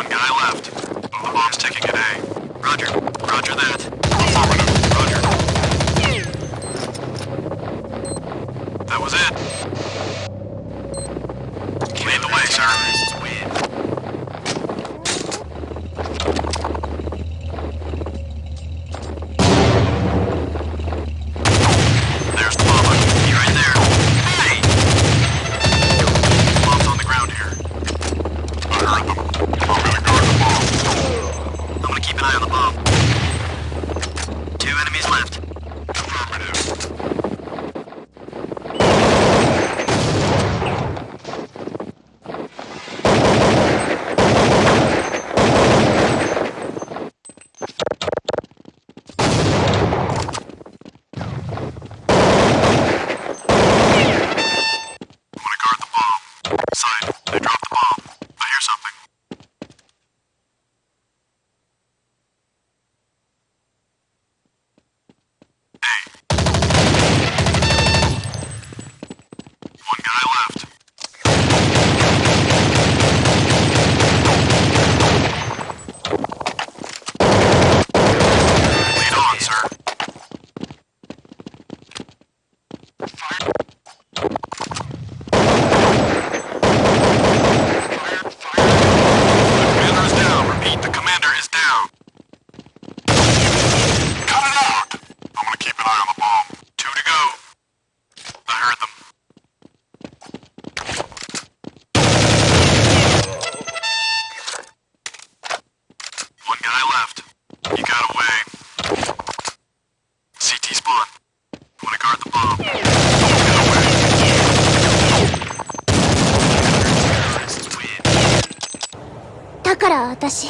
One guy left. The bomb's ticking at A. Roger. Roger that. Affirmative. から私